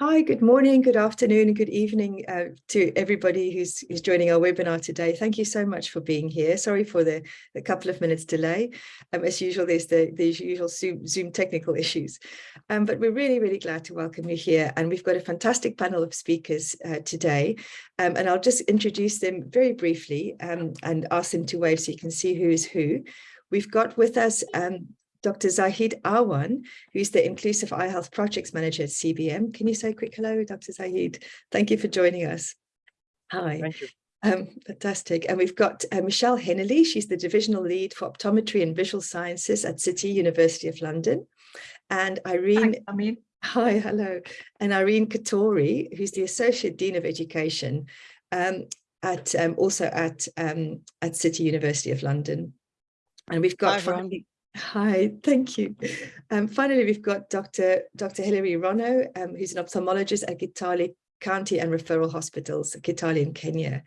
Hi, good morning, good afternoon, and good evening uh, to everybody who's, who's joining our webinar today. Thank you so much for being here. Sorry for the, the couple of minutes delay. Um, as usual, there's the, the usual Zoom, Zoom technical issues. Um, but we're really, really glad to welcome you here. And we've got a fantastic panel of speakers uh, today. Um, and I'll just introduce them very briefly um, and ask them to wave so you can see who is who. We've got with us um, Dr. Zahid Awan, who's the Inclusive Eye Health Projects Manager at CBM. Can you say a quick hello, Dr. Zahid? Thank you for joining us. Hi. Thank you. Um, fantastic. And we've got uh, Michelle Hennelly. She's the Divisional Lead for Optometry and Visual Sciences at City University of London. And Irene. Hi, Amin. Hi, hello. And Irene Ctori, who's the Associate Dean of Education um, at um, also at, um, at City University of London. And we've got Hi, Hi, thank you. Um, finally, we've got Dr. Dr. Hilary Rono, um, who's an ophthalmologist at Kitale County and Referral Hospitals, Kitale in Kenya.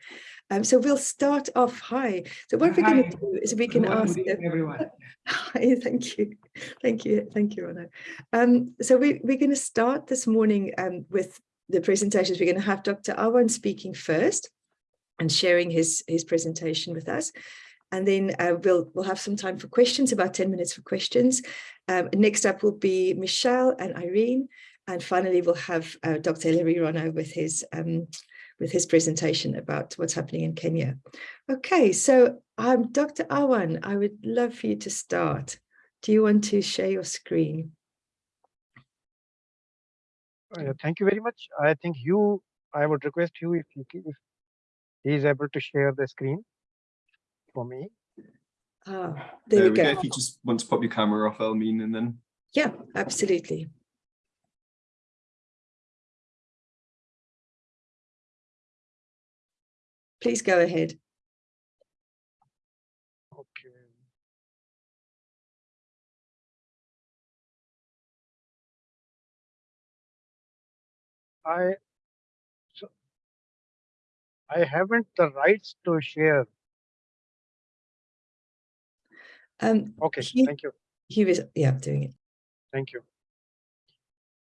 Um, so we'll start off. Hi. So what we're going to do is we can ask everyone. Hi, thank you, thank you, thank you, Rono. Um, so we, we're going to start this morning um, with the presentations. We're going to have Dr. Awan speaking first and sharing his his presentation with us and then uh, we'll we'll have some time for questions, about 10 minutes for questions. Um, next up will be Michelle and Irene, and finally we'll have uh, Dr. Hilary Rono with his um, with his presentation about what's happening in Kenya. Okay, so um, Dr. Awan, I would love for you to start. Do you want to share your screen? Uh, thank you very much. I think you, I would request you if, you, if able to share the screen for me. Ah, There, there, we go. If you just want to pop your camera off, Elmine, and then Yeah, absolutely. Please go ahead. Okay. I so I haven't the rights to share. Um, Okay, He- thank you. he was, yeah, doing it. Thank you.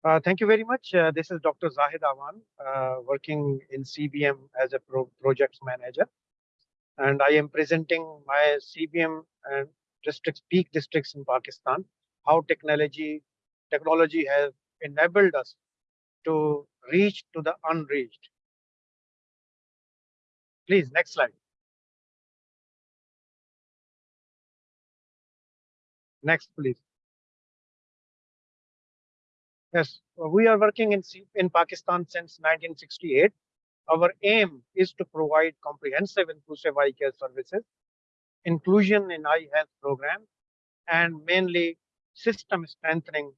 Uh, thank you very much. Uh, this is Dr. Zahid Awan, uh, working in CBM as a pro projects manager. And I am presenting my CBM and districts, Peek districts in Pakistan, how technology, technology has enabled us to reach to the unreached. Please, next slide. Next, please. Yes, we are working in, in Pakistan since 1968. Our aim is to provide comprehensive inclusive eye care services, inclusion in eye health program, and mainly system strengthening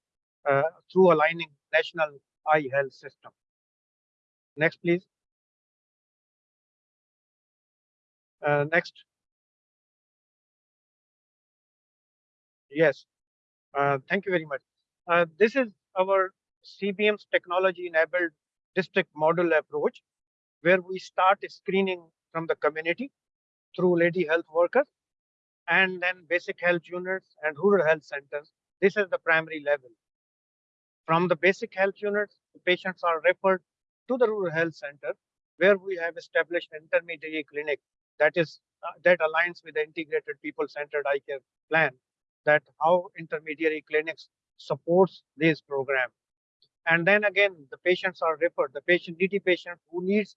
uh, through aligning national eye health system. Next, please. Uh, next. Yes, uh, thank you very much. Uh, this is our CBM's technology-enabled district model approach, where we start screening from the community through lady health workers, and then basic health units and rural health centers. This is the primary level. From the basic health units, the patients are referred to the rural health center, where we have established intermediary clinic that is uh, that aligns with the integrated people-centered eye care plan that how intermediary clinics supports this program. And then again, the patients are referred, the patient, needy patient who needs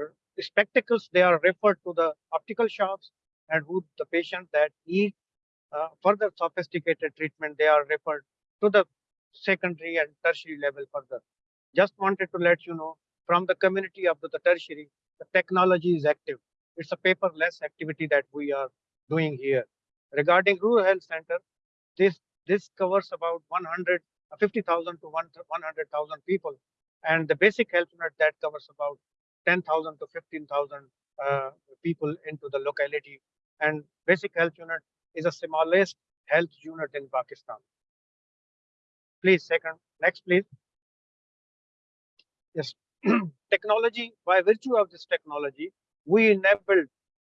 uh, spectacles, they are referred to the optical shops and who the patient that need uh, further sophisticated treatment, they are referred to the secondary and tertiary level further. Just wanted to let you know from the community up to the tertiary, the technology is active. It's a paperless activity that we are doing here. Regarding rural health center, this this covers about 100 50,000 to 100,000 people, and the basic health unit that covers about 10,000 to 15,000 uh, people into the locality. And basic health unit is the smallest health unit in Pakistan. Please, second, next, please. Yes, technology, by virtue of this technology, we enabled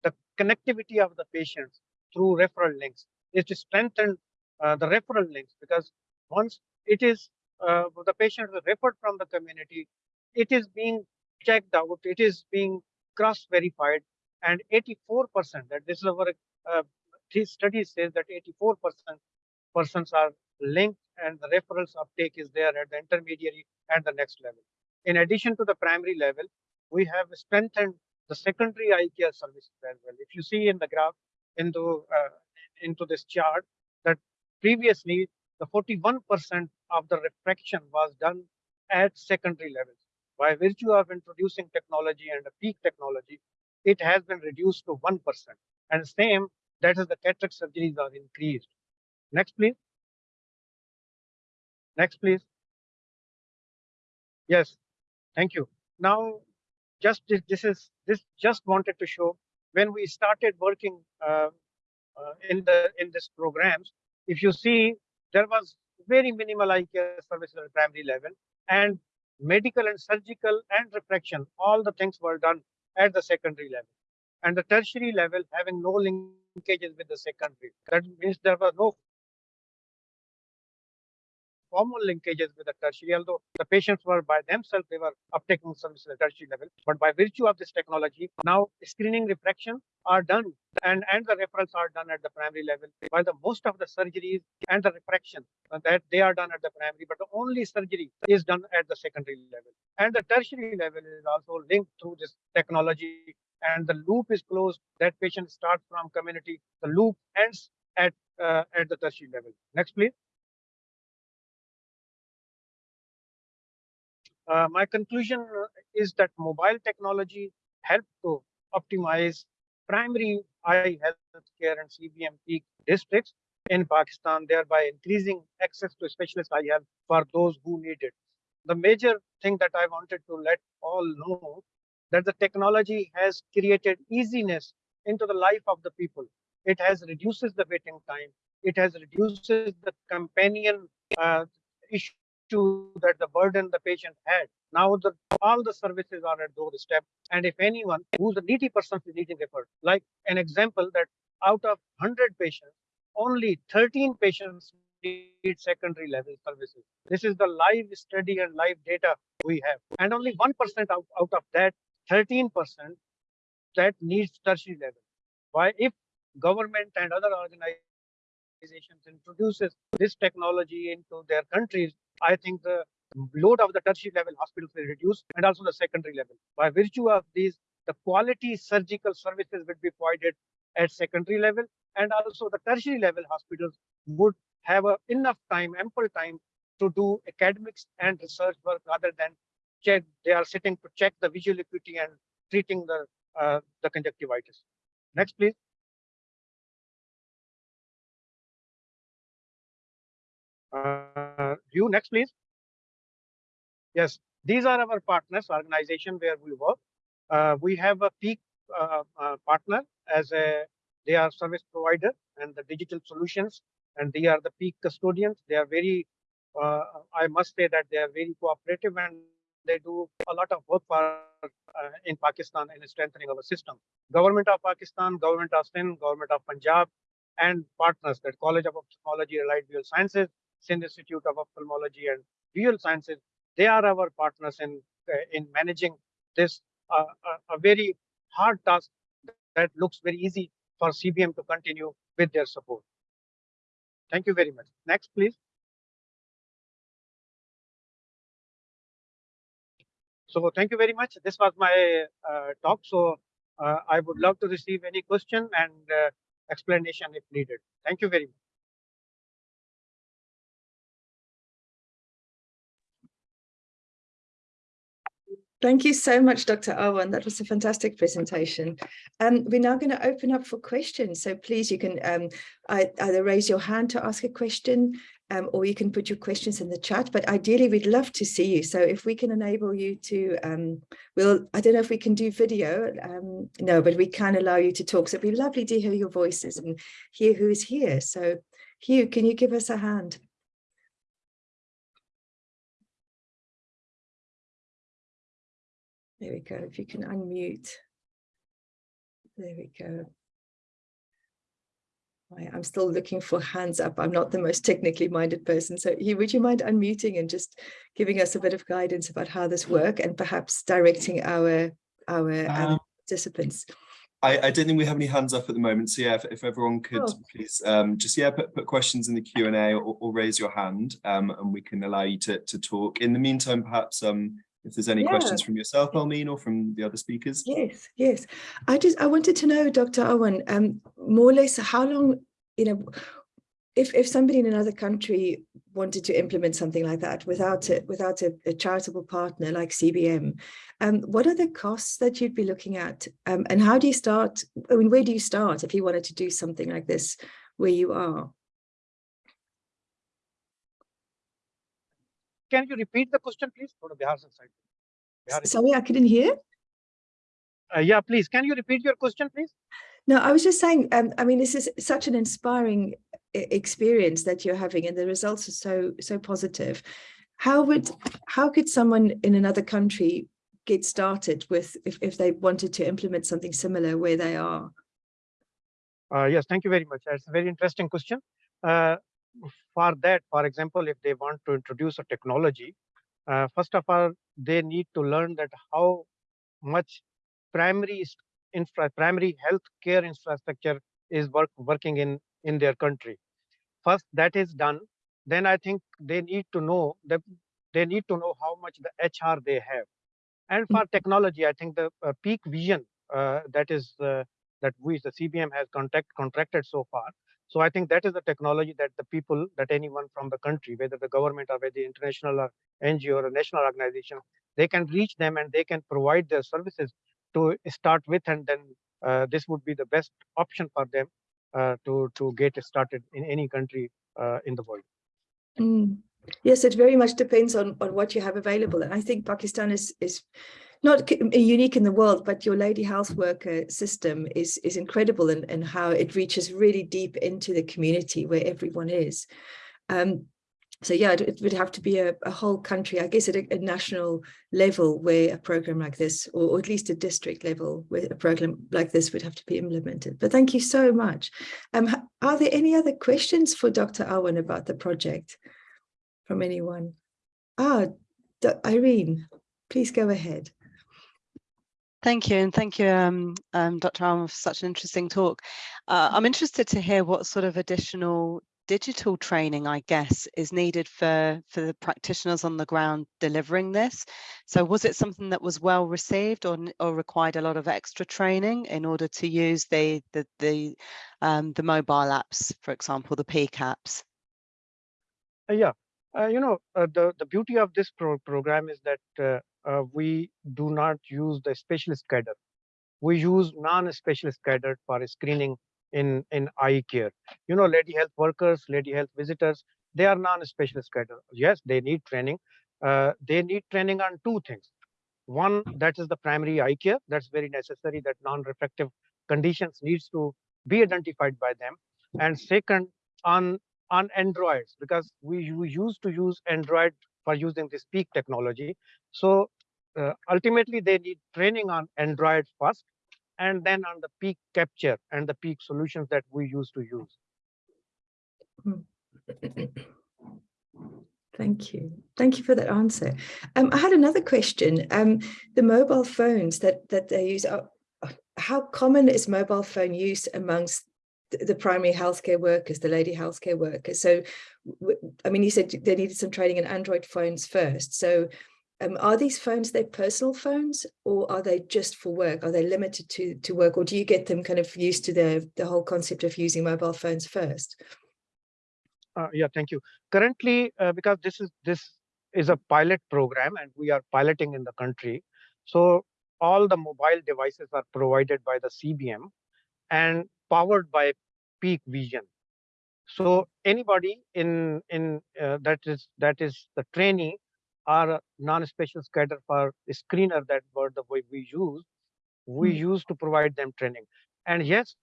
the connectivity of the patients through referral links. It strengthened uh, the referral links because once it is uh, the patient is referred from the community, it is being checked out, it is being cross-verified, and 84% that this is our uh, study says that 84% persons are linked and the referrals uptake is there at the intermediary and the next level. In addition to the primary level, we have strengthened the secondary eye care services as well. If you see in the graph into uh, into this chart that previously the 41% of the refraction was done at secondary levels. By virtue of introducing technology and a Peek technology, it has been reduced to 1%. And same, that is the cataract surgeries are increased. Next, please. Next, please. Yes, thank you. Now, just this, this is this just wanted to show when we started working uh, uh, in the in this programs. If you see, there was very minimal eye care services at primary level, and medical and surgical and refraction, all the things were done at the secondary level. And the tertiary level having no linkages with the secondary. That means there was no formal linkages with the tertiary, although the patients were by themselves, they were uptaking services at tertiary level. But by virtue of this technology, now screening refraction are done and, and the referrals are done at the primary level, while the most of the surgeries and the refraction uh, that they are done at the primary, but the only surgery is done at the secondary level. And the tertiary level is also linked through this technology and the loop is closed. That patient starts from community, the loop ends at uh, at the tertiary level. Next, please. Uh, my conclusion is that mobile technology help to optimize primary eye health care and CBM Peek districts in Pakistan, thereby increasing access to specialist eye health for those who need it. The major thing that I wanted to let all know that the technology has created easiness into the life of the people. It has reduces the waiting time. It has reduces the companion uh, issue that the burden the patient had. Now the, all the services are at doorstep. And if anyone who's a needy person is needing referred, like an example that out of 100 patients, only 13 patients need secondary level services. This is the live study and live data we have. And only 1% out, out of that 13% that needs tertiary level. Why if government and other organizations introduces this technology into their countries, I think the load of the tertiary level hospitals will reduce and also the secondary level. By virtue of these, the quality surgical services will be provided at secondary level and also the tertiary level hospitals would have a, enough time, ample time to do academics and research work rather than check, they are sitting to check the visual acuity and treating the, uh, the conjunctivitis. Next, please. Uh, you next, please. Yes, these are our partners, organization where we work. Uh, we have a Peek uh, uh, partner as a, they are service provider and the digital solutions, and they are the Peek custodians. They are very, uh, I must say that they are very cooperative and they do a lot of work for uh, in Pakistan in strengthening our system. Government of Pakistan, government of Sindh, government of Punjab, and partners, that College of Ophthalmology, Allied Visual Sciences, Sindh Institute of Ophthalmology and Visual Sciences, they are our partners in uh, in managing this uh, a, a very hard task that looks very easy for CBM to continue with their support. Thank you very much. Next, please. So thank you very much. This was my uh, talk. So uh, I would love to receive any question and uh, explanation if needed. Thank you very much. Thank you so much, Dr. Owen. That was a fantastic presentation. Um, we're now going to open up for questions. So please, you can um, either raise your hand to ask a question um, or you can put your questions in the chat. But ideally, we'd love to see you. So if we can enable you to, um, we'll, I don't know if we can do video. Um, no, but we can allow you to talk. So it'd be lovely to hear your voices and hear who is here. So Hugh, can you give us a hand? There we go. If you can unmute. There we go. I'm still looking for hands up. I'm not the most technically minded person. So Hugh, would you mind unmuting and just giving us a bit of guidance about how this work and perhaps directing our our um, Um, participants? I, I don't think we have any hands up at the moment. So yeah, if, if everyone could Oh. please um, just yeah put, put questions in the Q and A or, or raise your hand, um, and we can allow you to to talk. In the meantime, perhaps um, if there's any Yeah. questions from yourself, Almeen, or from the other speakers. Yes, yes. I just I wanted to know, Dr. Owen, um, more or less how long, you know, if if somebody in another country wanted to implement something like that without a without a, a charitable partner like CBM, um, what are the costs that you'd be looking at? Um, and how do you start? I mean, where do you start if you wanted to do something like this where you are? Can you repeat the question, please? Go to Bihar side. Bihar Sorry, I couldn't hear. Uh, yeah, please. Can you repeat your question, please? No, I was just saying, um, I mean, this is such an inspiring experience that you're having and the results are so, so positive. How would, how could someone in another country get started with, if, if they wanted to implement something similar where they are? Uh, yes, thank you very much. That's a very interesting question. Uh, for that, for example, if they want to introduce a technology, uh, first of all, they need to learn that how much primary infra, primary health care infrastructure is work, working in in their country. First, that is done. Then I think they need to know that they need to know how much the HR they have. And for technology, I think the uh, Peek Vision uh, that is uh, that we, the CBM has contact, contracted so far. So I think that is the technology that the people, that anyone from the country, whether the government or whether the international or NGO or national organization, they can reach them and they can provide their services to start with, and then uh, this would be the best option for them uh, to to get started in any country uh, in the world. Mm. Yes, it very much depends on, on what you have available. And I think Pakistan is, is not unique in the world, but your lady health worker system is, is incredible in, in how it reaches really deep into the community where everyone is. Um, so yeah, it, it would have to be a, a whole country, I guess at a, a national level where a program like this, or, or at least a district level where a program like this would have to be implemented. But thank you so much. Um, are there any other questions for Dr. Arwen about the project from anyone? Ah, Irene, please go ahead. Thank you, and thank you, um, um, Dr. Allen, for such an interesting talk. Uh, I'm interested to hear what sort of additional digital training, I guess, is needed for, for the practitioners on the ground delivering this. So was it something that was well received or, or required a lot of extra training in order to use the, the, the, um, the mobile apps, for example, the Peek apps? Uh, yeah, uh, you know, uh, the, the beauty of this pro- program is that uh, we do not use the specialist cadre. We use non-specialist cadre for screening in, in eye care. You know, lady health workers, lady health visitors, they are non-specialist cadre. Yes, they need training. Uh, they need training on two things. One, that is the primary eye care. That's very necessary that non-refractive conditions needs to be identified by them. And second, on on Androids because we, we used to use Android for using this Peek technology. So uh, ultimately they need training on Android first and then on the Peek capture and the Peek solutions that we used to use. Thank you. Thank you for that answer. Um, I had another question. Um, the mobile phones that that they use, are, how common is mobile phone use amongst the, primary healthcare workers, the lady healthcare workers? So, I mean, you said they needed some training in Android phones first. So, um, are these phones their personal phones, or are they just for work? Are they limited to to work, or do you get them kind of used to the the whole concept of using mobile phones first? Uh, yeah, thank you. Currently, uh, because this is this is a pilot program and we are piloting in the country, so all the mobile devices are provided by the CBM and powered by Peek Vision. So anybody in in uh, that is that is the trainee or non-special cadre for screener that word the way we use, we Mm. use to provide them training. And yes,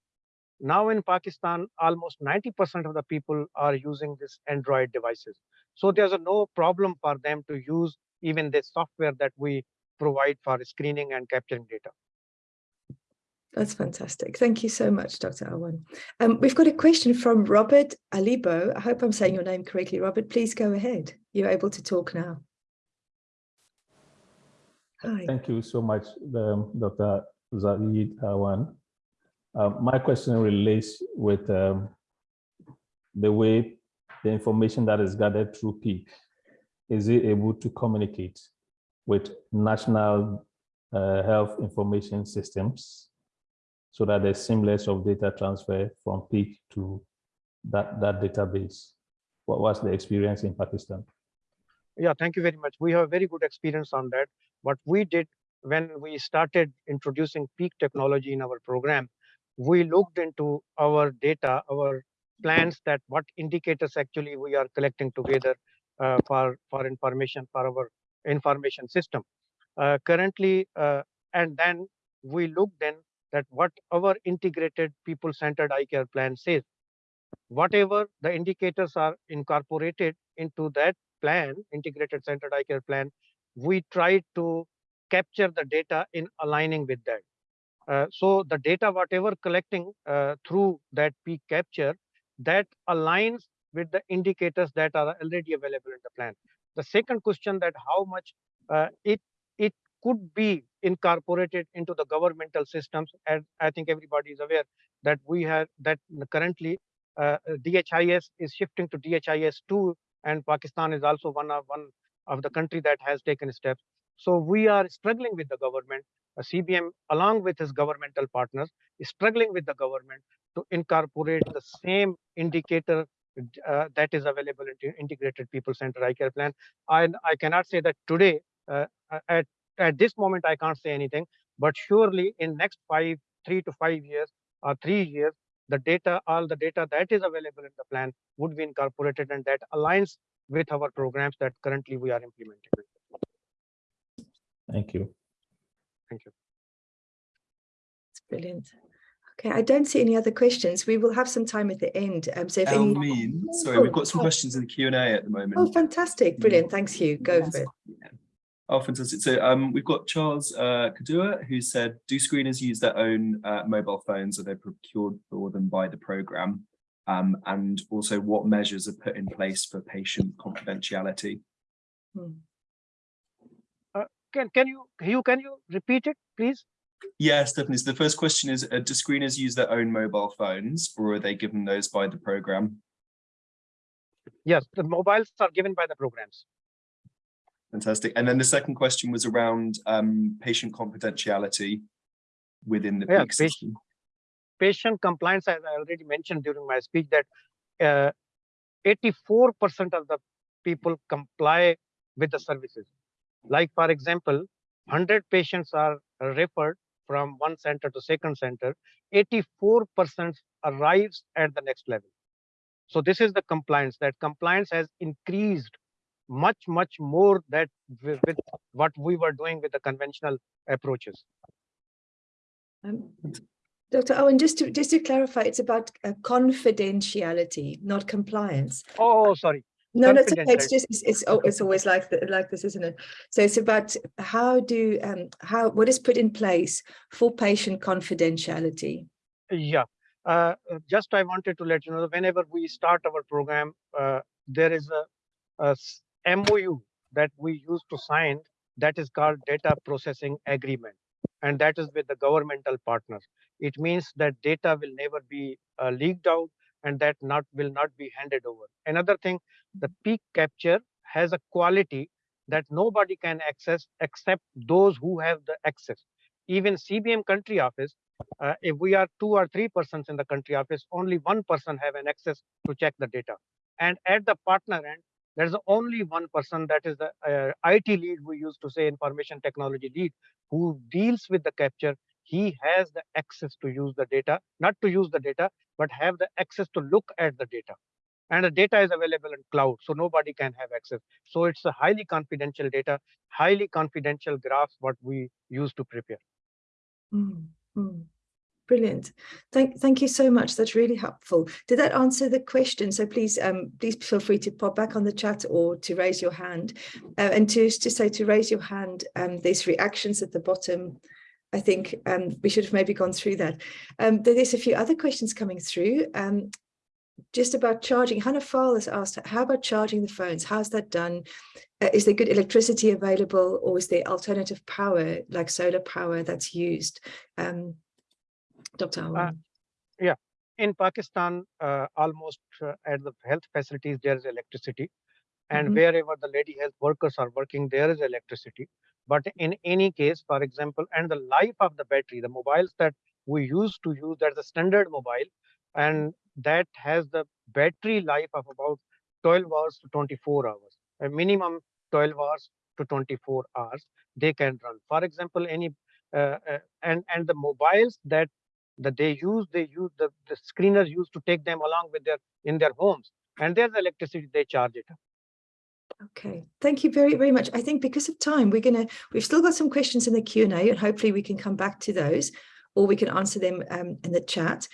now in Pakistan, almost 90% of the people are using this Android devices. So there's a no problem for them to use even the software that we provide for screening and capturing data. That's fantastic. Thank you so much, Dr. Awan. Um, we've got a question from Robert Alibo. I hope I'm saying your name correctly, Robert. Please go ahead. You're able to talk now. Hi. Thank you so much, um, Dr. Zaid Awan. Uh, my question relates with um, the way the information that is gathered through Peek, is it able to communicate with national uh, health information systems so that there's seamless of data transfer from Peek to that, that database? What was the experience in Pakistan? Yeah, thank you very much. We have a very good experience on that. What we did when we started introducing Peek technology in our program, we looked into our data, our plans that what indicators actually we are collecting together uh, for, for information for our information system. Uh, currently, uh, and then we looked then that what our integrated people-centered eye care plan says. Whatever the indicators are incorporated into that plan, integrated centered eye care plan, we try to capture the data in aligning with that. Uh, so the data, whatever collecting uh, through that Peek capture, that aligns with the indicators that are already available in the plan. The second question that how much uh, it it could be incorporated into the governmental systems, and I think everybody is aware that we have that currently uh, DHIS is shifting to DHIS two, and Pakistan is also one of one of the country that has taken steps. So we are struggling with the government. CBM, along with his governmental partners, is struggling with the government to incorporate the same indicator uh, that is available in integrated people center eye care plan. I, I cannot say that today, uh, at, at this moment, I can't say anything, but surely in next five, three to five years or three years, the data, all the data that is available in the plan would be incorporated and that aligns with our programs that currently we are implementing. Thank you. Thank you. It's brilliant. Okay, I don't see any other questions. We will have some time at the end. Um, so if any... Elmeen, sorry, we've got some questions in the Q&A at the moment. Oh, fantastic. Brilliant. Thanks, Hugh. Go for it. Oh, fantastic. So um, we've got Charles uh, Kadua, who said, do screeners use their own uh, mobile phones? Are they procured for them by the programme? Um, and also what measures are put in place for patient confidentiality? Hmm. Uh, can, can you, Hugh, can you repeat it, please? Yes, definitely. So the first question is, uh, do screeners use their own mobile phones or are they given those by the programme? Yes, the mobiles are given by the programs. Fantastic. And then the second question was around um, patient confidentiality within the yeah, Peek system. Patient compliance, as I already mentioned during my speech, that 84% uh, of the people comply with the services. Like, for example, 100 patients are referred from one center to second center, 84% arrives at the next level. So this is the compliance, that compliance has increased much, much more that with, with what we were doing with the conventional approaches. Um, Dr. Owen, just to just to clarify, it's about uh, confidentiality, not compliance. Oh, sorry. No, no, it's okay. It's just it's, it's, oh, it's always like the, like this, isn't it? So it's about how do um how what is put in place for patient confidentiality. Yeah, uh, just I wanted to let you know that whenever we start our program, uh, there is a, a MOU that we use to sign that is called data processing agreement and that is with the governmental partners. It means that data will never be uh, leaked out and that not will not be handed over. Another thing, the Peek capture has a quality that nobody can access except those who have the access. Even CBM country office, uh, if we are two or three persons in the country office, only one person have an access to check the data. And at the partner end, there's only one person that is the uh, IT lead we used to say information technology lead who deals with the capture. He has the access to use the data, not to use the data, but have the access to look at the data. And the data is available in cloud, so nobody can have access. So it's a highly confidential data, highly confidential graphs what we use to prepare. Mm -hmm. Brilliant. Thank, thank you so much. That's really helpful. Did that answer the question? So please, um, please feel free to pop back on the chat or to raise your hand. Uh, and to, to say to raise your hand, um, there's reactions at the bottom I think um, we should have maybe gone through that. Um, there's a few other questions coming through. Um, just about charging, Hannah Fall has asked, how about charging the phones? How's that done? Uh, is there good electricity available or is there alternative power like solar power that's used? Um, Dr. Awan. yeah, in Pakistan, uh, almost uh, at the health facilities, there is electricity. And Mhm. wherever the lady health workers are working, there is electricity. But in any case, for example, and the life of the battery, the mobiles that we used to use, that's a standard mobile, and that has the battery life of about 12 hours to 24 hours, a minimum 12 hours to 24 hours they can run. For example, any uh, uh, and and the mobiles that that they use, they use the, the screeners use to take them along with their in their homes, and there's electricity they charge it. Okay, thank you very, very much. I think because of time, we're going to, we've still got some questions in the Q&A and hopefully we can come back to those or we can answer them um, in the chat.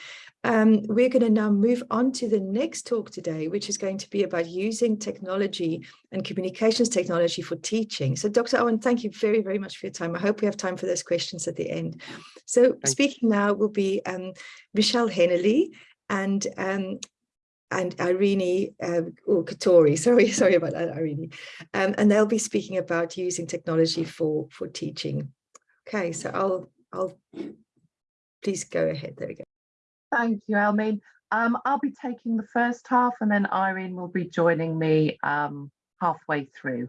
Um, we're going to now move on to the next talk today, which is going to be about using technology and communications technology for teaching. So Dr. Owen, thank you very, very much for your time. I hope we have time for those questions at the end. So Thank speaking now will be um, Michelle Hennelly and um, and Irene uh, or Ctori, sorry, sorry about that, Irene. Um, and they'll be speaking about using technology for, for teaching. Okay, so I'll, I'll, please go ahead, there we go. Thank you, Elmin. Um, I'll be taking the first half and then Irene will be joining me um, halfway through.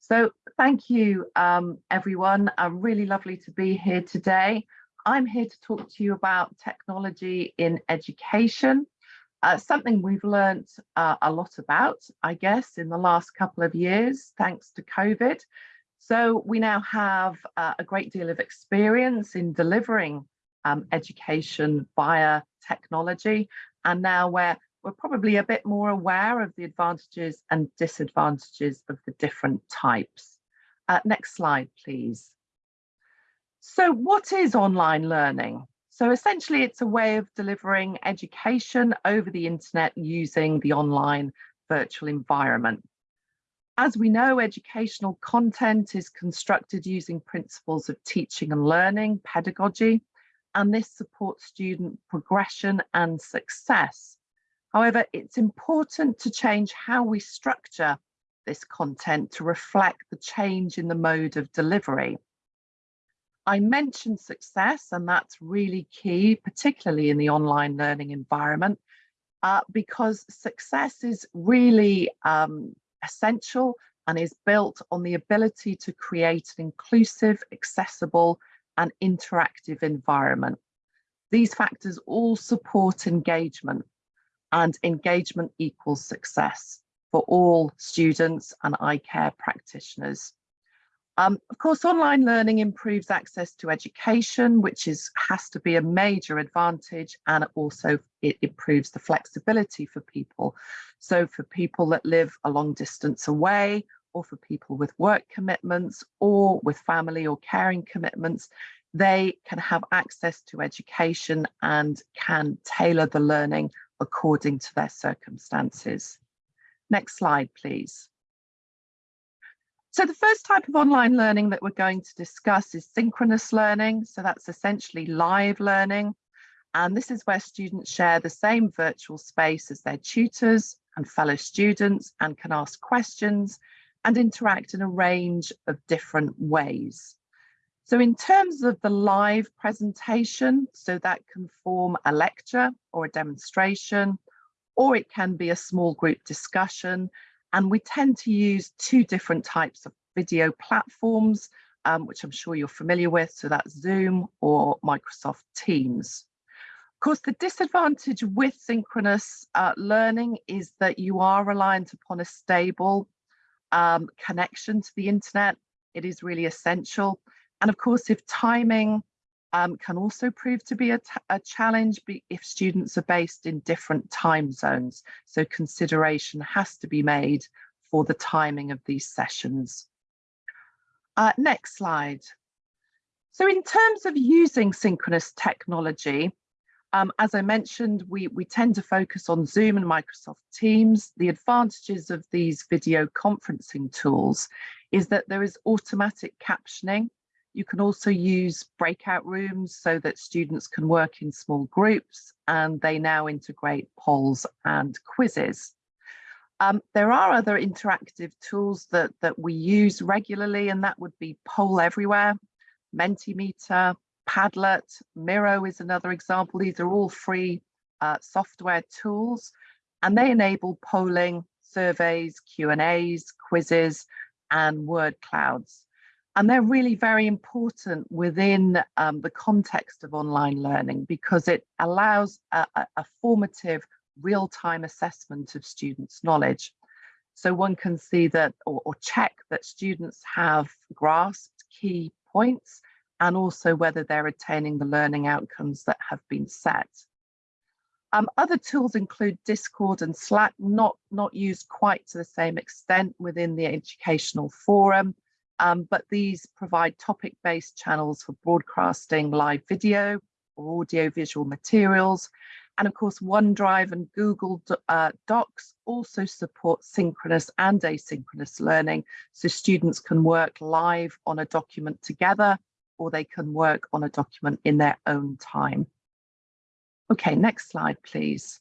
So thank you, um, everyone. I'm really lovely to be here today. I'm here to talk to you about technology in education uh, something we've learned uh, a lot about, I guess, in the last couple of years, thanks to COVID. So we now have uh, a great deal of experience in delivering um, education via technology. And now we're, we're probably a bit more aware of the advantages and disadvantages of the different types. Uh, next slide, please. So what is online learning? So essentially, it's a way of delivering education over the internet using the online virtual environment. As we know, educational content is constructed using principles of teaching and learning, pedagogy, and this supports student progression and success. However, it's important to change how we structure this content to reflect the change in the mode of delivery. I mentioned success, and that's really key, particularly in the online learning environment, uh, because success is really um, essential and is built on the ability to create an inclusive, accessible, and interactive environment. These factors all support engagement, and engagement equals success for all students and eye care practitioners. Um, of course, online learning improves access to education, which is has to be a major advantage, and also it improves the flexibility for people. So for people that live a long distance away, or for people with work commitments, or with family or caring commitments, they can have access to education and can tailor the learning according to their circumstances. Next slide, please. So the first type of online learning that we're going to discuss is synchronous learning. So that's essentially live learning. And this is where students share the same virtual space as their tutors and fellow students and can ask questions and interact in a range of different ways. So in terms of the live presentation, so that can form a lecture or a demonstration, or it can be a small group discussion and we tend to use two different types of video platforms, um, which I'm sure you're familiar with. So that's Zoom or Microsoft Teams. Of course, the disadvantage with synchronous uh, learning is that you are reliant upon a stable um, connection to the internet. It is really essential. And of course, if timing um, can also prove to be a, a challenge if students are based in different time zones. So consideration has to be made for the timing of these sessions. Uh, next slide. So in terms of using synchronous technology, um, as I mentioned, we, we tend to focus on Zoom and Microsoft Teams. The advantages of these video conferencing tools is that there is automatic captioning You can also use breakout rooms so that students can work in small groups and they now integrate polls and quizzes. Um, there are other interactive tools that, that we use regularly and that would be Poll Everywhere, Mentimeter, Padlet, Miro is another example. These are all free uh, software tools and they enable polling, surveys, Q&As, quizzes and word clouds. And they're really very important within um, the context of online learning because it allows a, a formative real-time assessment of students' knowledge. So one can see that or, or check that students have grasped key points and also whether they're attaining the learning outcomes that have been set. Um, other tools include Discord and Slack, not, not used quite to the same extent within the educational forum, um, but these provide topic-based channels for broadcasting live video or audio-visual materials. And of course, OneDrive and Google uh, Docs also support synchronous and asynchronous learning, so students can work live on a document together, or they can work on a document in their own time. Okay, next slide, please.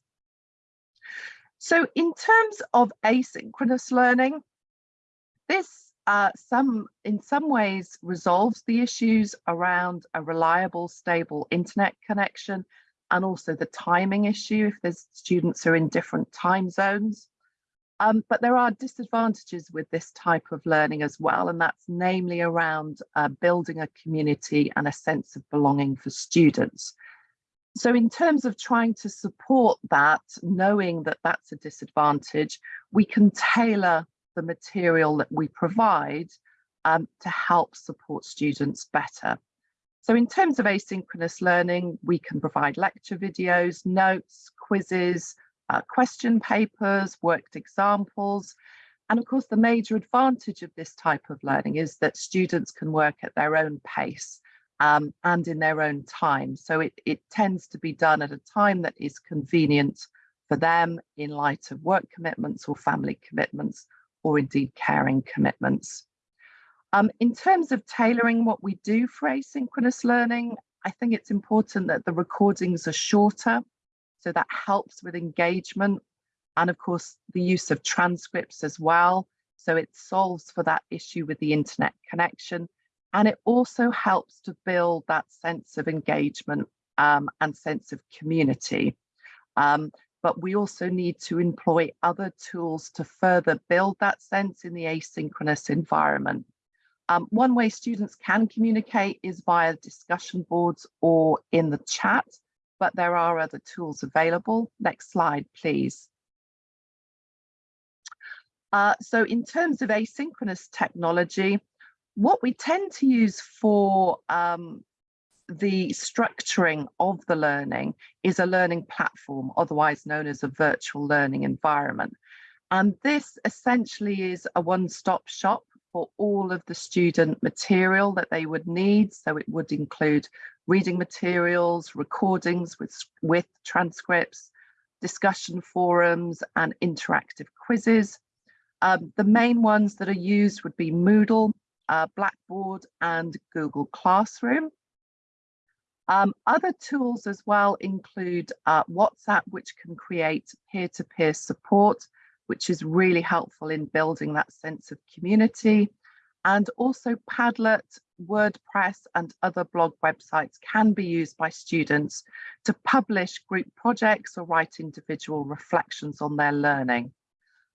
So in terms of asynchronous learning, this uh, some in some ways resolves the issues around a reliable, stable internet connection and also the timing issue if there's students are in different time zones. Um, but there are disadvantages with this type of learning as well, and that's namely around uh, building a community and a sense of belonging for students. So in terms of trying to support that, knowing that that's a disadvantage, we can tailor the material that we provide um, to help support students better. So in terms of asynchronous learning, we can provide lecture videos, notes, quizzes, uh, question papers, worked examples. And of course, the major advantage of this type of learning is that students can work at their own pace um, and in their own time. So it, it tends to be done at a time that is convenient for them in light of work commitments or family commitments or indeed caring commitments. Um, in terms of tailoring what we do for asynchronous learning, I think it's important that the recordings are shorter, so that helps with engagement and of course the use of transcripts as well. So it solves for that issue with the internet connection and it also helps to build that sense of engagement um, and sense of community. Um, but we also need to employ other tools to further build that sense in the asynchronous environment. Um, one way students can communicate is via discussion boards or in the chat, but there are other tools available. Next slide, please. Uh, so in terms of asynchronous technology, what we tend to use for um, the structuring of the learning is a learning platform, otherwise known as a virtual learning environment. And this essentially is a one-stop shop for all of the student material that they would need. So it would include reading materials, recordings with, with transcripts, discussion forums and interactive quizzes. Um, the main ones that are used would be Moodle, uh, Blackboard and Google Classroom. Um, other tools as well include uh, WhatsApp, which can create peer-to-peer -peer support, which is really helpful in building that sense of community. And also Padlet, WordPress and other blog websites can be used by students to publish group projects or write individual reflections on their learning.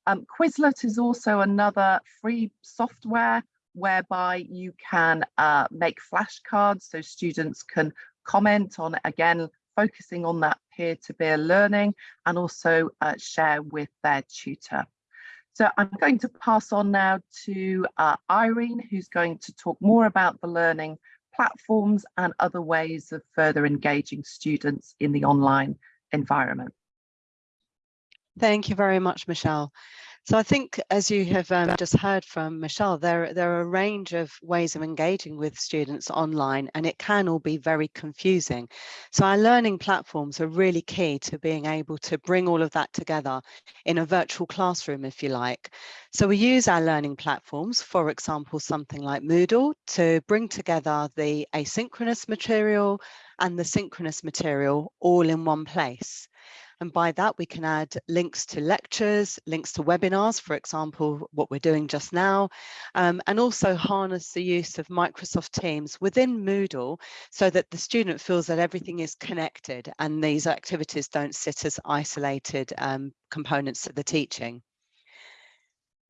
Um, Quizlet is also another free software whereby you can uh, make flashcards so students can comment on again focusing on that peer-to-peer -peer learning and also uh, share with their tutor. So I'm going to pass on now to uh, Irene, who's going to talk more about the learning platforms and other ways of further engaging students in the online environment. Thank you very much, Michelle. So I think, as you have um, just heard from Michelle, there, there are a range of ways of engaging with students online, and it can all be very confusing. So our learning platforms are really key to being able to bring all of that together in a virtual classroom, if you like. So we use our learning platforms, for example, something like Moodle, to bring together the asynchronous material and the synchronous material all in one place. And by that, we can add links to lectures, links to webinars, for example, what we're doing just now, um, and also harness the use of Microsoft Teams within Moodle so that the student feels that everything is connected and these activities don't sit as isolated um, components to the teaching.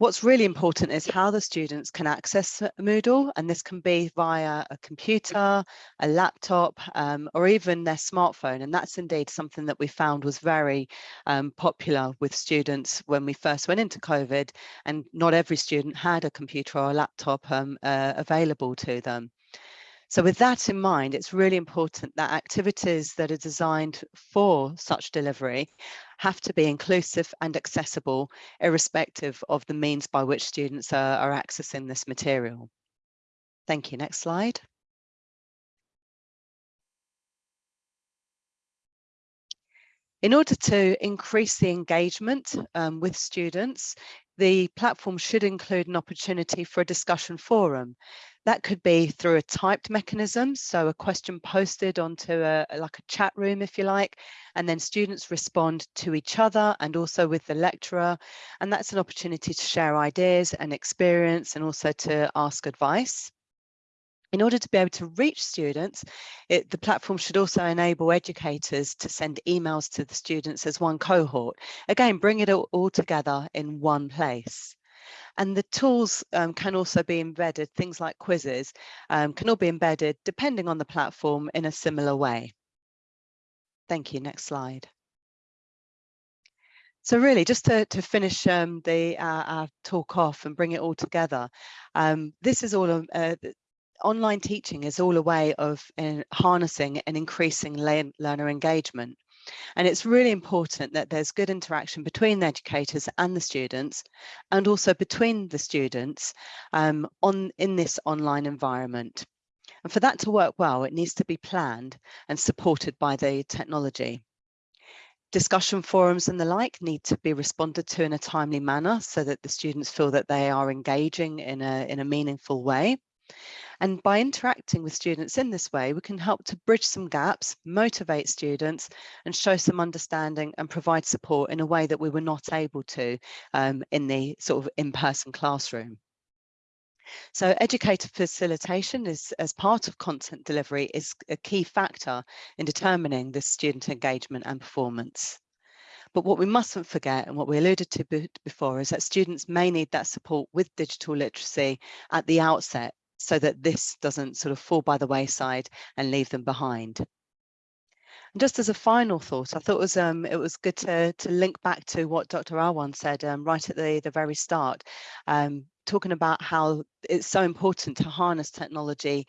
What's really important is how the students can access Moodle, and this can be via a computer, a laptop, um, or even their smartphone. And that's indeed something that we found was very um, popular with students when we first went into COVID, and not every student had a computer or a laptop um, uh, available to them. So with that in mind, it's really important that activities that are designed for such delivery have to be inclusive and accessible, irrespective of the means by which students are, are accessing this material. Thank you. Next slide. In order to increase the engagement um, with students, the platform should include an opportunity for a discussion forum. That could be through a typed mechanism, so a question posted onto a like a chat room, if you like, and then students respond to each other and also with the lecturer. And that's an opportunity to share ideas and experience and also to ask advice. In order to be able to reach students, it, the platform should also enable educators to send emails to the students as one cohort. Again, bring it all, all together in one place. And the tools um, can also be embedded, things like quizzes um, can all be embedded depending on the platform in a similar way. Thank you, next slide. So really, just to, to finish um, the uh, our talk off and bring it all together, um, this is all uh, online teaching is all a way of uh, harnessing and increasing learner engagement. And it's really important that there's good interaction between the educators and the students, and also between the students um, on in this online environment. And for that to work well, it needs to be planned and supported by the technology. Discussion forums and the like need to be responded to in a timely manner so that the students feel that they are engaging in a, in a meaningful way. And by interacting with students in this way, we can help to bridge some gaps, motivate students and show some understanding and provide support in a way that we were not able to um, in the sort of in-person classroom. So educator facilitation is as part of content delivery is a key factor in determining the student engagement and performance. But what we mustn't forget and what we alluded to before is that students may need that support with digital literacy at the outset so that this doesn't sort of fall by the wayside and leave them behind. And just as a final thought, I thought it was um, it was good to to link back to what Dr. Awan said um, right at the the very start, um, talking about how it's so important to harness technology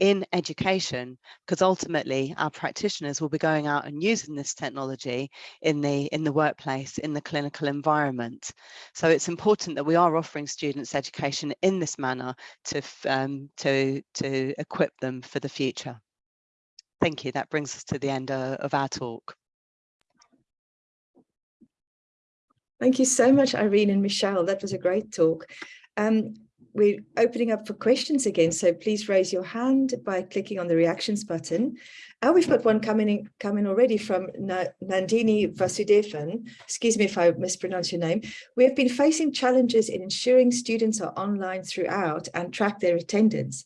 in education because ultimately our practitioners will be going out and using this technology in the in the workplace in the clinical environment so it's important that we are offering students education in this manner to um, to to equip them for the future thank you that brings us to the end uh, of our talk Thank you so much, Irene and Michelle. That was a great talk. Um, we're opening up for questions again, so please raise your hand by clicking on the reactions button. Uh, we've got one coming in, coming already from Na Nandini Vasudevan. Excuse me if I mispronounce your name. We have been facing challenges in ensuring students are online throughout and track their attendance.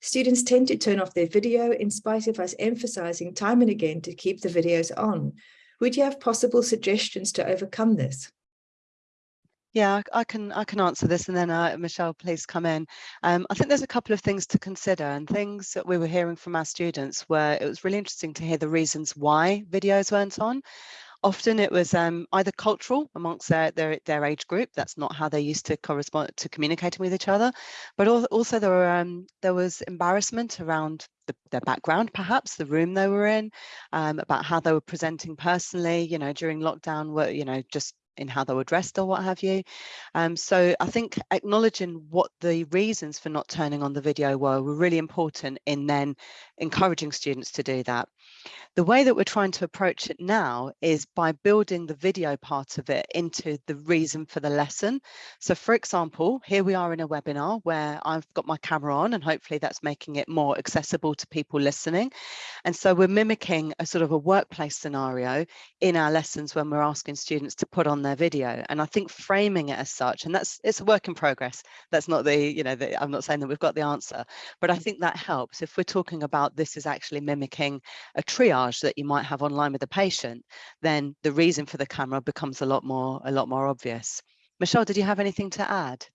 Students tend to turn off their video in spite of us emphasizing time and again to keep the videos on. Would you have possible suggestions to overcome this? Yeah, I can I can answer this and then uh, Michelle, please come in. Um, I think there's a couple of things to consider and things that we were hearing from our students where it was really interesting to hear the reasons why videos weren't on. Often it was um, either cultural amongst their, their, their age group, that's not how they used to correspond to communicating with each other, but also there, were, um, there was embarrassment around the, their background, perhaps the room they were in, um, about how they were presenting personally, you know, during lockdown, were, you know, just in how they were dressed or what have you. Um, so I think acknowledging what the reasons for not turning on the video were were really important in then encouraging students to do that. The way that we're trying to approach it now is by building the video part of it into the reason for the lesson. So for example, here we are in a webinar where I've got my camera on and hopefully that's making it more accessible to people listening. And so we're mimicking a sort of a workplace scenario in our lessons when we're asking students to put on their video. And I think framing it as such, and that's it's a work in progress. That's not the, you know, the, I'm not saying that we've got the answer, but I think that helps. If we're talking about this is actually mimicking a triage that you might have online with a patient, then the reason for the camera becomes a lot more a lot more obvious. Michelle, did you have anything to add?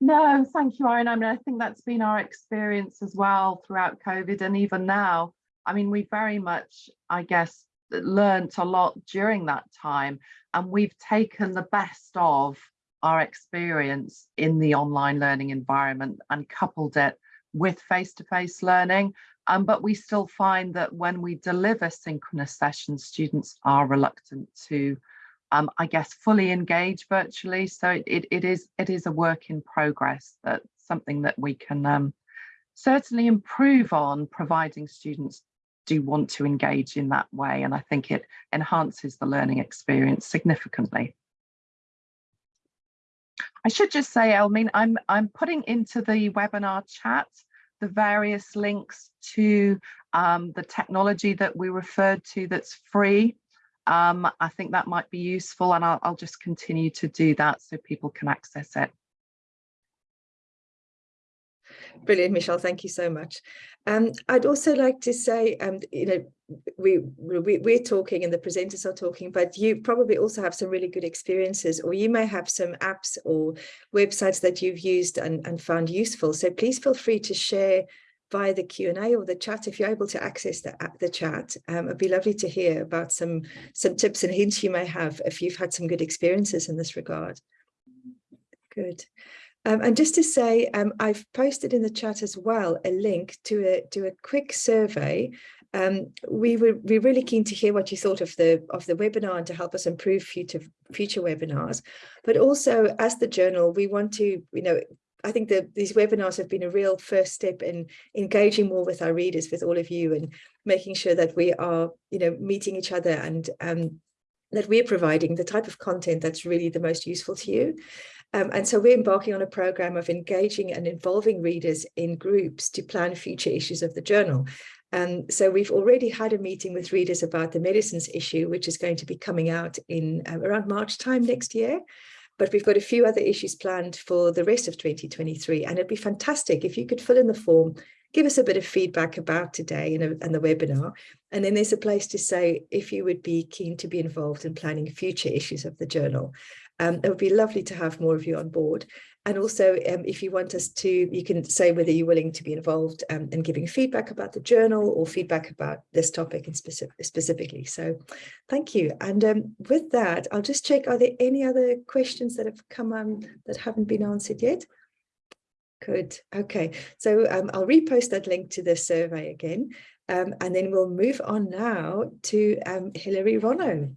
No, thank you, Irene. I mean, I think that's been our experience as well throughout COVID and even now. I mean, we very much, I guess, learnt a lot during that time and we've taken the best of our experience in the online learning environment and coupled it with face-to-face -face learning. Um, but we still find that when we deliver synchronous sessions, students are reluctant to, um, I guess, fully engage virtually. So it, it, it is it is a work in progress. That's something that we can um, certainly improve on, providing students do want to engage in that way. And I think it enhances the learning experience significantly. I should just say, Elmine, I'm I'm putting into the webinar chat the various links to um, the technology that we referred to that's free. Um, I think that might be useful and I'll, I'll just continue to do that so people can access it. Brilliant, Michelle. Thank you so much. Um, I'd also like to say, um, you know, we, we we're talking and the presenters are talking, but you probably also have some really good experiences, or you may have some apps or websites that you've used and, and found useful. So please feel free to share via the Q&A or the chat if you're able to access the, the chat. Um, it'd be lovely to hear about some, some tips and hints you may have if you've had some good experiences in this regard. Good. Um, and just to say, um, I've posted in the chat as well a link to a to a quick survey. Um, we were we're really keen to hear what you thought of the of the webinar and to help us improve future future webinars. But also, as the journal, we want to you know I think that these webinars have been a real first step in engaging more with our readers, with all of you, and making sure that we are, you know, meeting each other and um, that we're providing the type of content that's really the most useful to you. Um, and so we're embarking on a program of engaging and involving readers in groups to plan future issues of the journal. And so we've already had a meeting with readers about the medicines issue, which is going to be coming out in um, around March time next year. But we've got a few other issues planned for the rest of 2023. And it'd be fantastic if you could fill in the form, give us a bit of feedback about today and, and the webinar. And then there's a place to say if you would be keen to be involved in planning future issues of the journal. Um, it would be lovely to have more of you on board. And also, um, if you want us to, you can say whether you're willing to be involved um, in giving feedback about the journal or feedback about this topic in specific, specifically. So thank you. And um, with that, I'll just check, are there any other questions that have come on that haven't been answered yet? Good. Okay. So um, I'll repost that link to the survey again. Um, and then we'll move on now to um, Hillary Rono.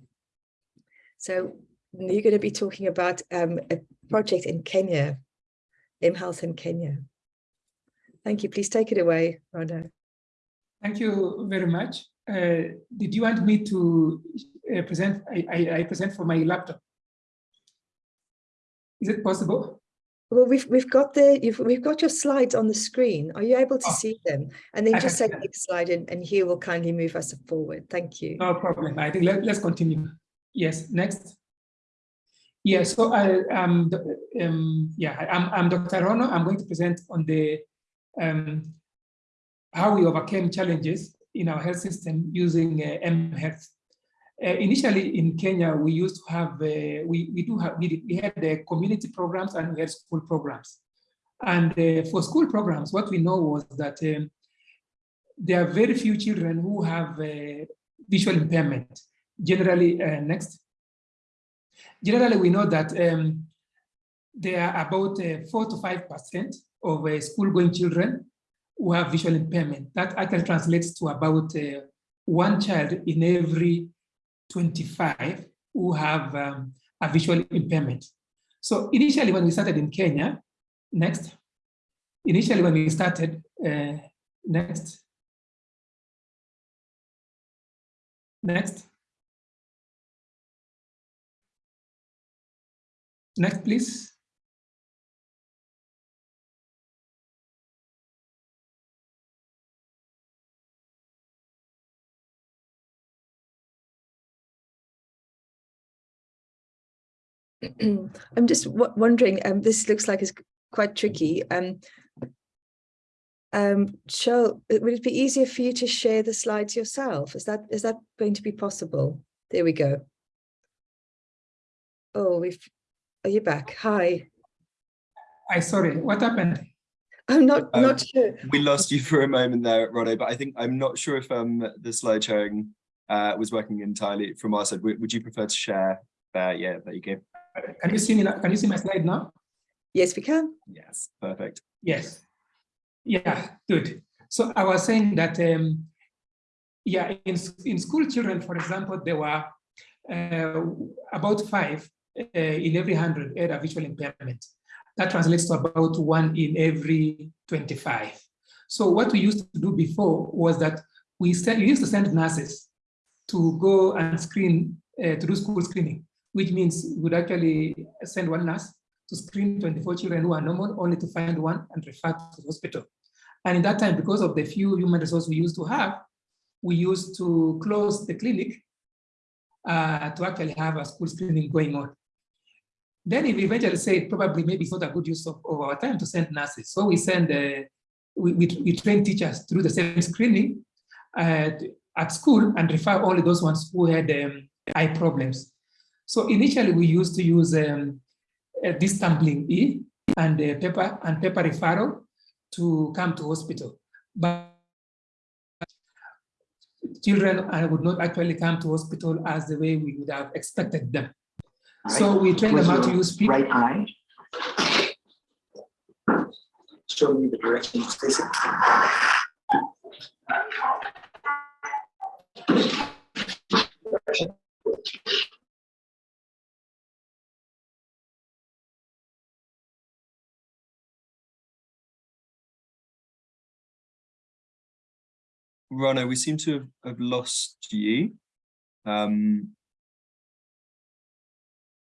So you're going to be talking about um, a project in Kenya, mHealth in Kenya. Thank you. Please take it away, Rono. Thank you very much. Uh, did you want me to uh, present? I, I, I, present for my laptop. Is it possible? Well, we've we've got the you've we've got your slides on the screen. Are you able to oh, see them? And then just say next slide, and, and Hugh will kindly move us forward. Thank you. No problem. I think let, let's continue. Yes, next. Yeah, so I, um, um, yeah, I'm, I'm Dr. Rono. I'm going to present on the um, how we overcame challenges in our health system using uh, mHealth. Uh, initially in Kenya, we used to have, uh, we, we do have, we, we had the community programs and we had school programs. And uh, for school programs, what we know was that um, there are very few children who have uh, visual impairment. Generally, uh, next. Generally, we know that um, there are about uh, 4 to 5% of uh, school-going children who have visual impairment. That actually translates to about uh, one child in every 25 who have um, a visual impairment. So initially when we started in Kenya, next, initially when we started, uh, next, next, next please. I'm just wondering, um, this looks like it's quite tricky. Um, um, Cheryl, would it be easier for you to share the slides yourself? Is that is that going to be possible? There we go. Oh, we've, are you back? Hi. I sorry, what happened? I'm not Um, not sure. We lost you for a moment there, Rono, but I think I'm not sure if um the slide sharing uh was working entirely from our side. Would, would you prefer to share there? Yeah, there you go. Can you see me now? Can you see my slide now? Yes, we can. Yes, perfect. Yes. Yeah, good. So I was saying that, um, yeah, in, in school children, for example, there were uh, about five uh, in every 100 had a visual impairment. That translates to about one in every 25. So what we used to do before was that we, we used to send nurses to go and screen, uh, to do school screening, which means we would actually send one nurse to screen 24 children who are normal, only to find one and refer to the hospital. And in that time, because of the few human resources we used to have, we used to close the clinic uh, to actually have a school screening going on. Then we eventually said probably maybe it's not a good use of, of our time to send nurses. So we send, uh, we, we, we train teachers do the same screening uh, at school and refer only those ones who had um, eye problems. So initially we used to use um, uh, this E and uh, paper and paper referral to come to hospital. But children uh, would not actually come to hospital as the way we would have expected them. So we train them how to use people. Right eye. Show me the direction it's facing. Rono, we seem to have, have lost you. Um,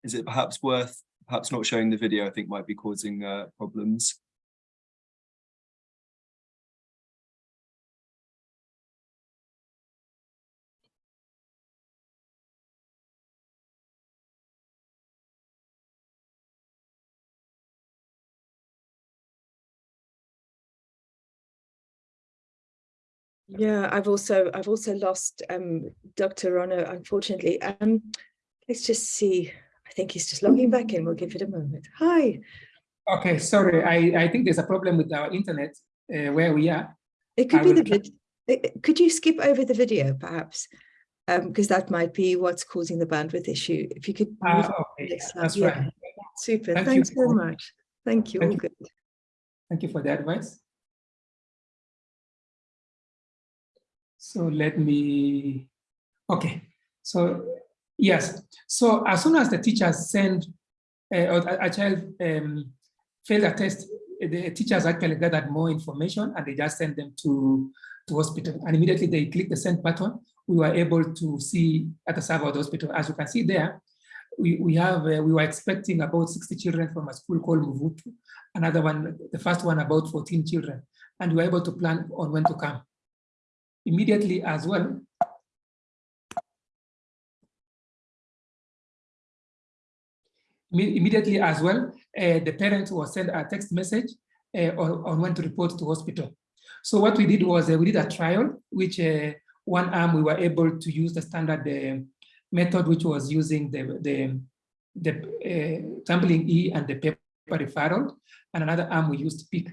is it perhaps worth perhaps not showing the video? I think might be causing uh, problems. Yeah, I've also I've also lost um, Dr. Rono, unfortunately. Um, let's just see. I think he's just logging back in. We'll give it a moment. Hi. Okay, sorry. I, I think there's a problem with our internet uh, where we are. It could I be the Could you skip over the video, perhaps? Because that might be what's causing the bandwidth issue. If you could move on to the okay, slide. that's Yeah, right. Super. Thank you. Thanks so much. Thank you. Thank All you. good. Thank you for the advice. So let me, okay. So yes, so as soon as the teachers send uh, or a, child um, failed a test, the teachers actually gathered more information and they just send them to, to hospital. And immediately they click the send button, we were able to see at the the hospital. As you can see there, we, we have, uh, we were expecting about 60 children from a school called Muvutu, another one, the first one about 14 children, and we were able to plan on when to come. Immediately as well, immediately as well, uh, the parent was sent a text message uh, on, on when to report to hospital. So what we did was uh, we did a trial, which one arm we were able to use the standard method, which was using the, the, the tumbling E and the paper referral, and another arm we used Peek.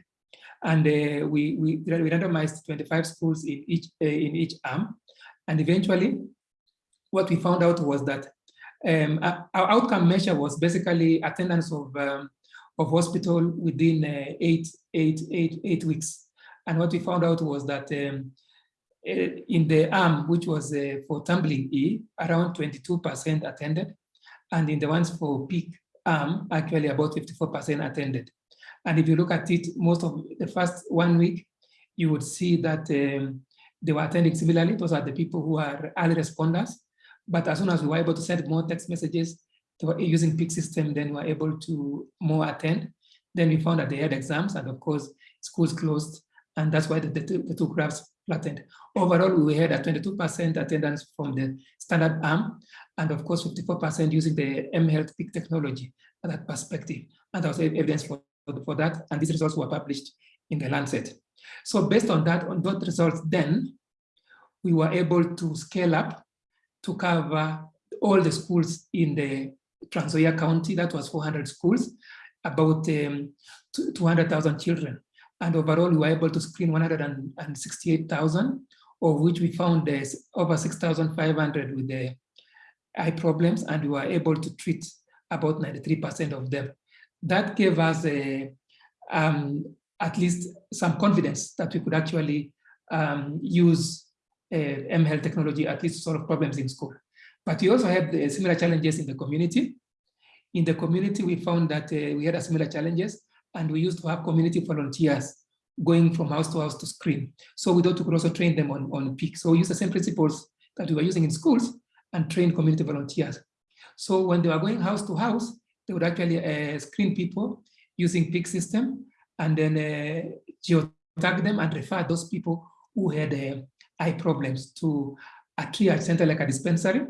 And uh, we, we, we randomized 25 schools in each, uh, in each arm. And eventually, what we found out was that um, our outcome measure was basically attendance of, um, of hospital within uh, eight, eight, eight, eight weeks. And what we found out was that um, in the arm, which was uh, for tumbling E, around 22% attended. And in the ones for Peek arm, actually about 54% attended. And if you look at it, most of the first one week, you would see that um, they were attending similarly. Those are the people who are early responders. But as soon as we were able to send more text messages using Peek system, then we were able to more attend. Then we found that they had exams and of course, schools closed. And that's why the, the, two, the two graphs flattened. Overall, we had a 22% attendance from the standard arm, and of course, 54% using the mHealth Peek technology at that perspective. And there was evidence for, for that, and these results were published in the Lancet. So based on that, on those results, then we were able to scale up to cover all the schools in the Trans County, that was 400 schools, about um, 200,000 children. And overall, we were able to screen 168,000, of which we found there's over 6,500 with the eye problems, and we were able to treat about 93% of them. That gave us a, um, at least some confidence that we could actually um, use mHealth technology at least solve problems in school. But we also had uh, similar challenges in the community. In the community, we found that uh, we had similar challenges and we used to have community volunteers going from house to house to screen. So we thought we could also train them on, on Peek. So we used the same principles that we were using in schools and train community volunteers. So when they were going house to house, they would actually uh, screen people using Peek system and then uh, geotag them and refer those people who had uh, eye problems to a triage center like a dispensary.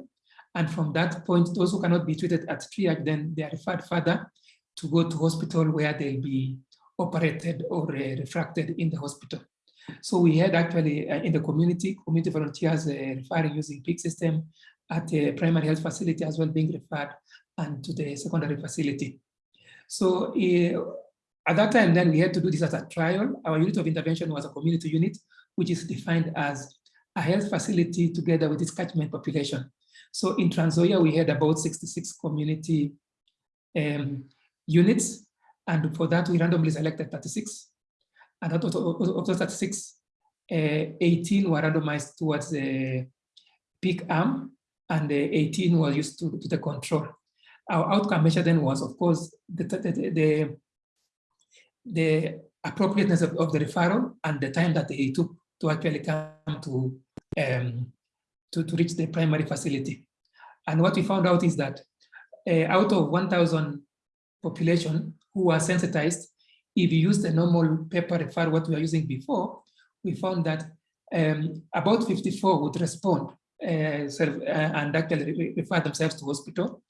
And from that point, those who cannot be treated at triage, then they are referred further to go to hospital where they'll be operated or uh, refracted in the hospital. So we had actually uh, in the community, community volunteers uh, referring using Peek system at a primary health facility as well being referred and to the secondary facility. So uh, at that time, then we had to do this as a trial. Our unit of intervention was a community unit, which is defined as a health facility together with its catchment population. So in Trans Nzoia, we had about 66 community um, units. And for that, we randomly selected 36. And out of, those 36, uh, 18 were randomized towards the Peek arm, and the 18 were used to, to the control. Our outcome measure then was, of course, the, the, the, the appropriateness of, of, the referral and the time that they took to actually come to, um, to, to reach the primary facility. And what we found out is that uh, out of 1,000 population who are sensitized, if you use the normal paper referral what we were using before, we found that um, about 54 would respond uh, uh, and actually refer themselves to hospital.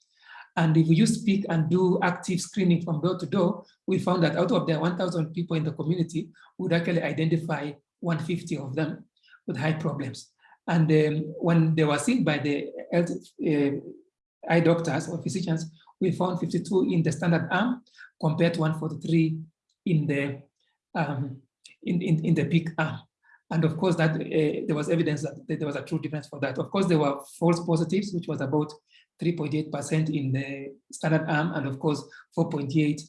And if we use and do active screening from door to door, we found that out of the 1,000 people in the community, would actually identify 150 of them with high problems. And um, when they were seen by the health, uh, eye doctors or physicians, we found 52 in the standard arm compared to 143 in the um, in, in, in the Peek arm. And of course, that uh, there was evidence that there was a true difference for that. Of course, there were false positives, which was about 3.8% in the standard arm, and of course, 4.8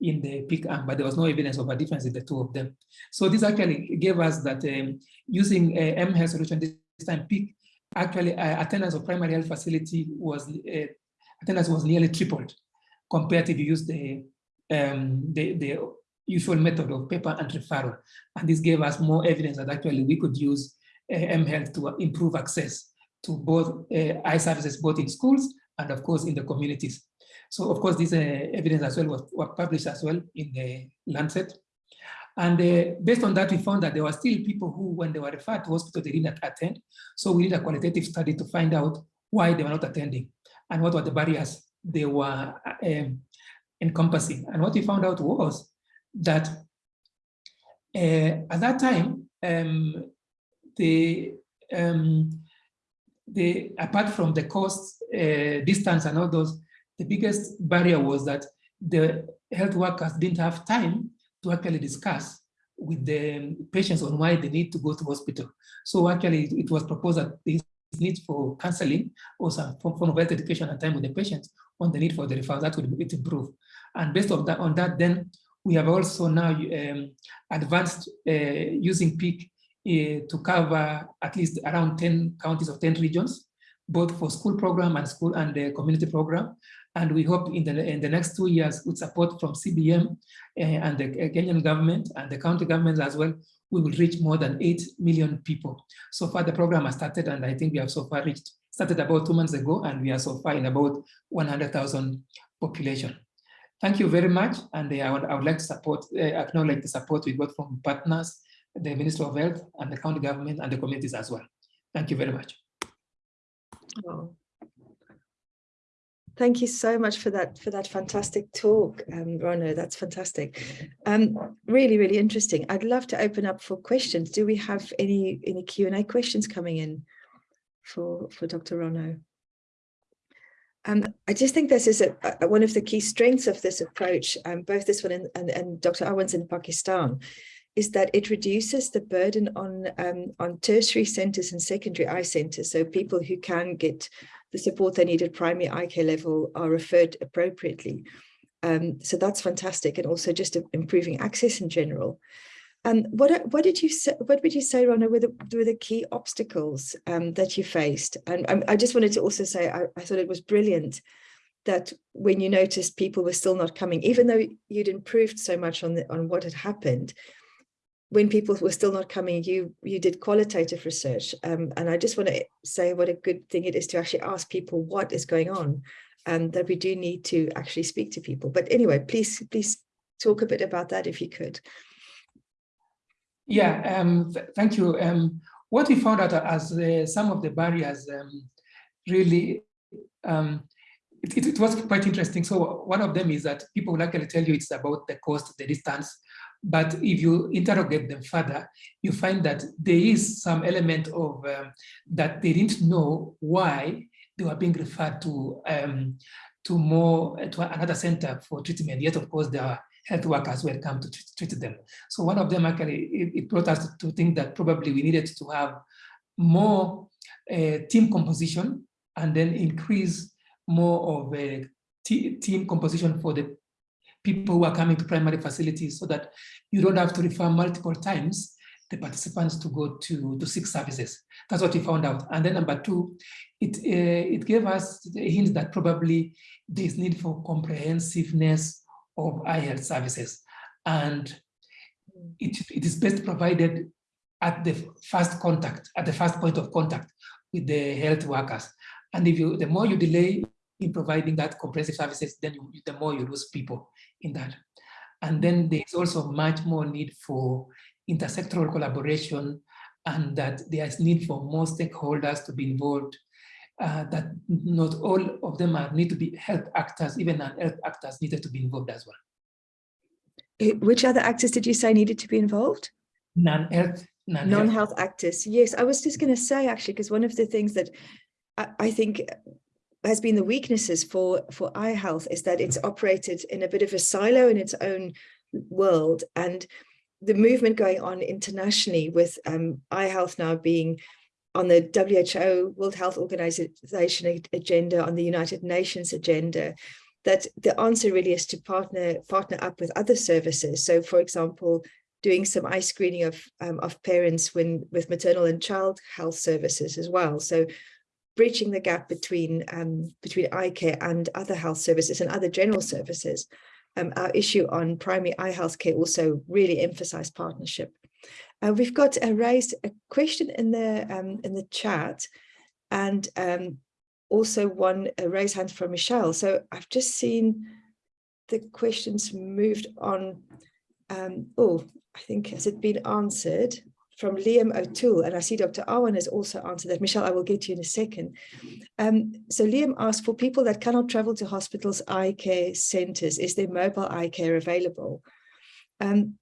in the Peek arm, but there was no evidence of a difference in the two of them. So this actually gave us that um, using a mHealth solution this time Peek, actually uh, attendance of primary health facility was uh, attendance was nearly tripled compared you use the, um, the, the usual method of paper and referral. And this gave us more evidence that actually we could use uh, mHealth to improve access to both uh, eye services, both in schools and of course in the communities. So of course, this uh, evidence as well was, was, published as well in the Lancet. And uh, based on that, we found that there were still people who, when they were referred to hospital, they did not attend. So we did a qualitative study to find out why they were not attending and what were the barriers they were um, encompassing. And what we found out was that uh, at that time, um, the, um, the apart from the cost, uh, distance and all those, the biggest barrier was that the health workers didn't have time to actually discuss with the patients on why they need to go to hospital. So actually it was proposed that they need for counseling or some form of health education and time with the patients on the need for the referral, that would improve. And based on that, on that, then we have also now um, advanced uh, using Peek to cover at least around 10 counties of 10 regions, both for school program and school and the community program. And we hope in the, in the next two years with support from CBM uh, and the Kenyan government and the county governments as well, we will reach more than 8 million people. So far the program has started and I think we have so far reached, started about two months ago and we are so far in about 100,000 population. Thank you very much. And uh, I, would, I would like to support, uh, acknowledge the support we got from partners, the Minister of Health and the county government and the communities as well. Thank you very much. Oh. Thank you so much for that for that fantastic talk, um, Rono. That's fantastic. Um, really, really interesting. I'd love to open up for questions. Do we have any any Q and A questions coming in for for Dr. Rono? Um, I just think this is a, a, one of the key strengths of this approach, um, both this one and, and, and Dr. Awan's in Pakistan, is that it reduces the burden on um, on tertiary centres and secondary eye centres. So people who can get the support they need at primary eye care level are referred appropriately. Um, so that's fantastic, and also just improving access in general. Um, what what did you say? What would you say, Rono, were the were the key obstacles um, that you faced? And um, I just wanted to also say I, I thought it was brilliant that when you noticed people were still not coming, even though you'd improved so much on the, on what had happened, when people were still not coming, you you did qualitative research. Um, and I just want to say what a good thing it is to actually ask people what is going on and that we do need to actually speak to people. But anyway, please, please talk a bit about that if you could. Yeah, um, th thank you. Um, what we found out as uh, some of the barriers um, really, um, it, it, it, was quite interesting. So one of them is that people will actually tell you it's about the cost, the distance, but if you interrogate them further, you find that there is some element of um, that they didn't know why they were being referred to um, to more to another center for treatment. Yet, of course, there are health workers were come to treat them. So one of them actually it, brought us to think that probably we needed to have more uh, team composition and then increase more of a team composition for the people who are coming to primary facilities so that you don't have to refer multiple times the participants to go to, to seek services. That's what we found out. And then number two, it, uh, it gave us a hint that probably there's need for comprehensiveness of eye health services. And it, it is best provided at the first contact, at the first point of contact with the health workers. And if you, the more you delay in providing that comprehensive services, then you, the more you lose people in that. And then there's also much more need for intersectoral collaboration and that there's need for more stakeholders to be involved, uh, that not all of them are need to be health actors, even non-health actors needed to be involved as well. Eh, which other actors did you say needed to be involved? Non-health. Non-health non actors. Yes, I was just going to say actually, because one of the things that I, I think has been the weaknesses for for eye health is that it's operated in a bit of a silo in its own world and the movement going on internationally with um, eye health now being on the WHO World Health Organization agenda, on the United Nations agenda, that the answer really is to partner partner up with other services. So, for example, doing some eye screening of um, of parents when with maternal and child health services as well. So breaching the gap between um, between eye care and other health services and other general services. Um, our issue on primary eye health care also really emphasized partnership. Uh, we've got a raised a question in the um, in the chat, and um, also one a raised hand from Michelle. So I've just seen the questions moved on. Um, oh, I think has it been answered? From Liam O'Toole, and I see Dr. Awan has also answered that. Michelle, I will get to you in a second. Um, so Liam asked, for people that cannot travel to hospitals' eye care centres, is there mobile eye care available? Um,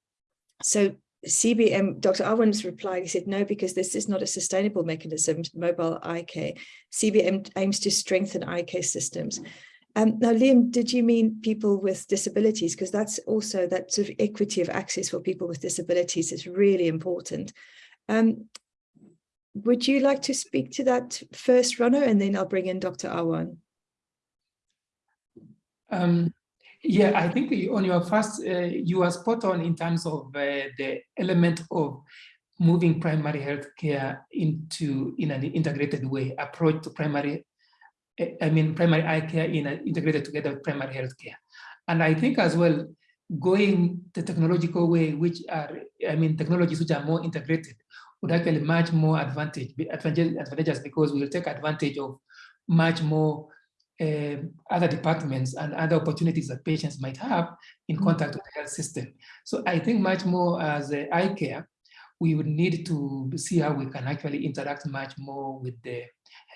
so CBM, Dr. Awan's replied, he said, no, because this is not a sustainable mechanism, mobile eye care. CBM aims to strengthen eye care systems. Um, now, Liam, did you mean people with disabilities? Because that's also that sort of equity of access for people with disabilities is really important. Um, would you like to speak to that first, runner, and then I'll bring in Dr. Awan? Um, yeah, I think on your first, uh, you are spot on in terms of uh, the element of moving primary health care into in an integrated way, approach to primary, I mean, primary eye care in an integrated together with primary health care. And I think as well, going the technological way, which are, I mean, technologies which are more integrated would actually much more advantage, advantageous because we will take advantage of much more uh, other departments and other opportunities that patients might have in mm. contact with the health system. So I think much more as eye care, we would need to see how we can actually interact much more with the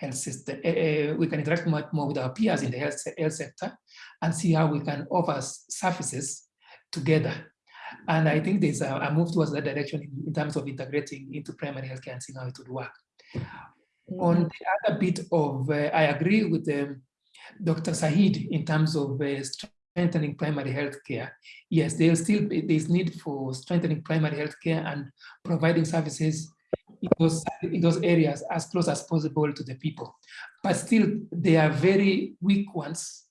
health system. Uh, we can interact much more with our peers in the health, health sector and see how we can offer services together. And I think there's a, a move towards that direction in, in, terms of integrating into primary healthcare and seeing how it would work. Mm -hmm. On the other bit of, uh, I agree with um, Dr. Saeed in terms of uh, strengthening primary health care. Yes, there's still this need for strengthening primary health care and providing services in those, in those areas as close as possible to the people. But still, they are very weak ones.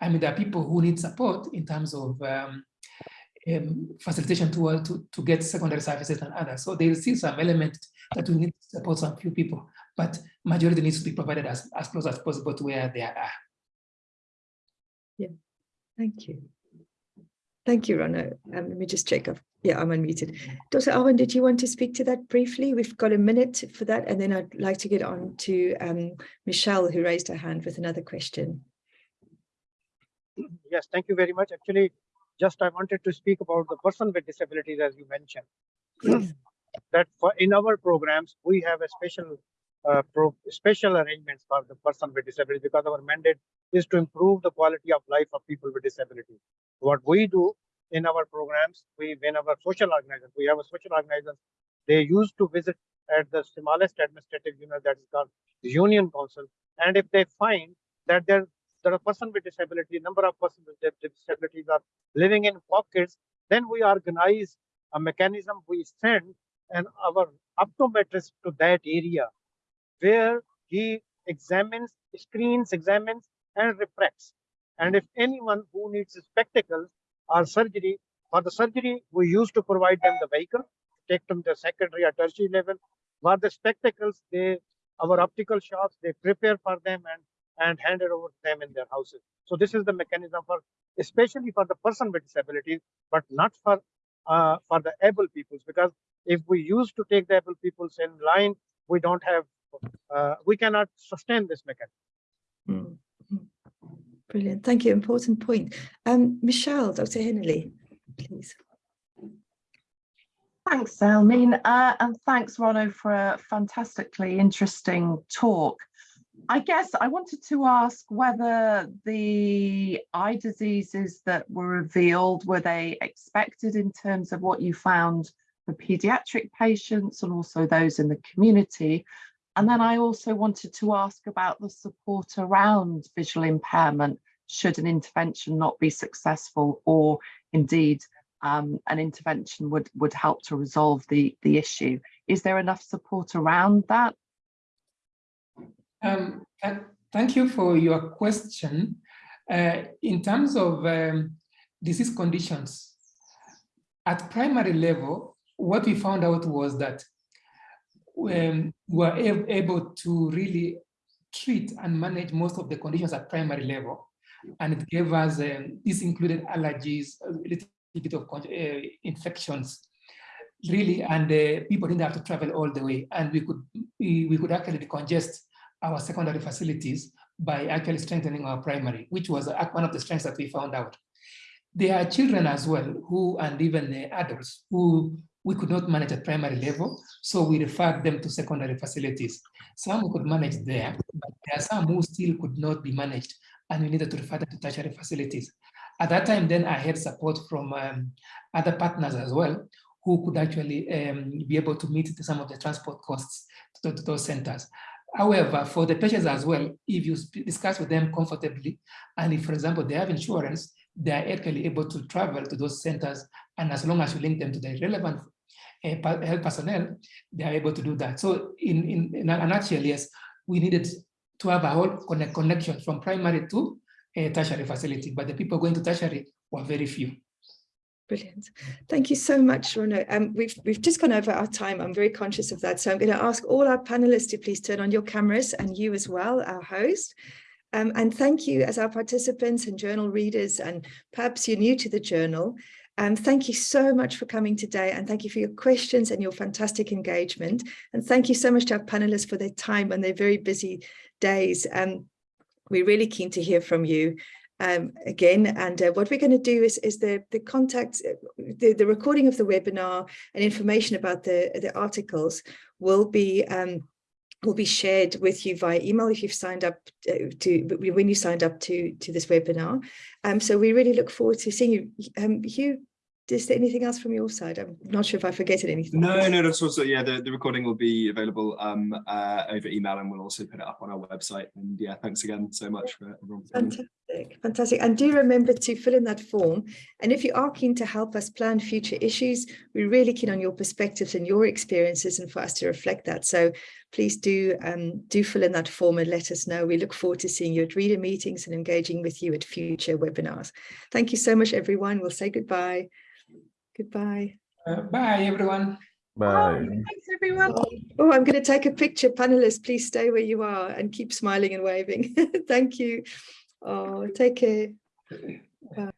I mean, there are people who need support in terms of um, um, facilitation to, to, to get secondary services and others. So there is still some element that we need to support some few people but majority needs to be provided as, as close as possible to where they are. Yeah, thank you. Thank you, Rono. Um, let me just check. I've, yeah, I'm unmuted. Dr. Awan, did you want to speak to that briefly? We've got a minute for that, and then I'd like to get on to um, Michelle, who raised her hand with another question. Yes, thank you very much. Actually, just I wanted to speak about the person with disabilities, as you mentioned. Yes. That for in our programs, we have a special uh, special arrangements for the person with disability because our mandate is to improve the quality of life of people with disability. What we do in our programs, we in our social organizations, we have a social organization, they used to visit at the smallest administrative unit that is called Union Council. And if they find that there, there are person with disability, number of persons with disabilities are living in pockets, then we organize a mechanism, we send and our optometrist to that area where he examines, screens, examines, and refracts. And if anyone who needs spectacles or surgery, for the surgery, we used to provide them the vehicle, take them to the secondary or tertiary level. For the spectacles, they our optical shops, they prepare for them and, and hand it over to them in their houses. So this is the mechanism for, especially for the person with disabilities, but not for uh, for the able peoples, because if we used to take the able peoples in line, we don't have we cannot sustain this mechanism. Mm. Brilliant. Thank you. Important point. Um, Michelle, Dr. Henley, please. Thanks, Elmine, uh, and thanks, Rono, for a fantastically interesting talk. I guess I wanted to ask whether the eye diseases that were revealed, were they expected in terms of what you found for paediatric patients and also those in the community? And then I also wanted to ask about the support around visual impairment should an intervention not be successful or indeed um, an intervention would, would help to resolve the, the issue. Is there enough support around that? Um, thank you for your question. Uh, in terms of um, disease conditions, at primary level, what we found out was that um, were able to really treat and manage most of the conditions at primary level. And it gave us, um, this included allergies, a little bit of uh, infections, really, and uh, people didn't have to travel all the way. And we could, we, we could actually decongest our secondary facilities by actually strengthening our primary, which was one of the strengths that we found out. There are children as well who, and even uh, adults who we could not manage at primary level, so we referred them to secondary facilities. Some we could manage there, but there are some who still could not be managed, and we needed to refer them to tertiary facilities. At that time, then I had support from um, other partners as well, who could actually um, be able to meet some of the transport costs to, to those centers. However, for the patients as well, if you discuss with them comfortably, and if, for example, they have insurance, they are actually able to travel to those centers, and as long as you link them to the relevant health personnel, they are able to do that. So in, in, in a nutshell, yes, we needed to have a whole connect, connection from primary to a tertiary facility, but the people going to tertiary were very few. Brilliant. Thank you so much, Rono. Um, we've, we've just gone over our time. I'm very conscious of that. So I'm going to ask all our panelists to please turn on your cameras and you as well, our host. Um, and thank you as our participants and journal readers, and perhaps you're new to the journal. Um, thank you so much for coming today and thank you for your questions and your fantastic engagement. And thank you so much to our panelists for their time and their very busy days. Um, we're really keen to hear from you um, again. And uh, what we're going to do is, is the, the contact, the, the recording of the webinar and information about the, the articles will be um, will be shared with you via email if you've signed up uh, to when you signed up to to this webinar. Um, so we really look forward to seeing you. Um, Hugh, is there anything else from your side? I'm not sure if I forgetted anything. No, no, that's also, yeah, the, the recording will be available um, uh, over email and we'll also put it up on our website. And yeah, thanks again so much for everyone. For coming. Fantastic, fantastic. And do remember to fill in that form. And if you are keen to help us plan future issues, we're really keen on your perspectives and your experiences and for us to reflect that. So please do um, do fill in that form and let us know. We look forward to seeing you at reader meetings and engaging with you at future webinars. Thank you so much, everyone. We'll say goodbye. Goodbye. Uh, bye, everyone. Bye. Thanks, everyone. Oh, I'm going to take a picture. Panelists, please stay where you are and keep smiling and waving. Thank you. Oh, take. Bye.